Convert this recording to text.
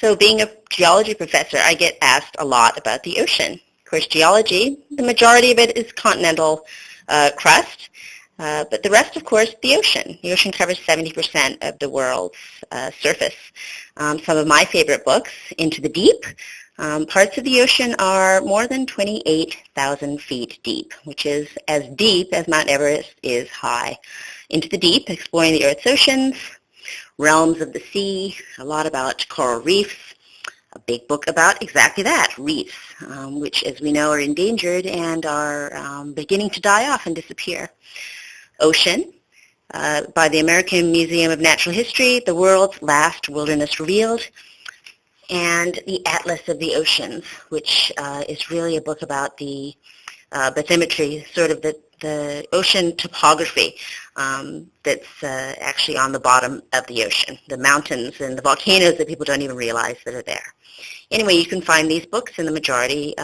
So being a geology professor, I get asked a lot about the ocean. Of course, geology, the majority of it is continental uh, crust, uh, but the rest, of course, the ocean. The ocean covers 70% of the world's uh, surface. Um, some of my favorite books, Into the Deep, um, parts of the ocean are more than 28,000 feet deep, which is as deep as Mount Everest is high. Into the Deep, exploring the Earth's oceans, realms of the sea, a lot about coral reefs, a big book about exactly that, reefs, um, which as we know are endangered and are um, beginning to die off and disappear. Ocean, uh, by the American Museum of Natural History, the world's last wilderness revealed, and the Atlas of the Oceans, which uh, is really a book about the uh, bathymetry, sort of the, the ocean topography um, that's uh, actually on the bottom of the ocean, the mountains and the volcanoes that people don't even realize that are there. Anyway, you can find these books in the majority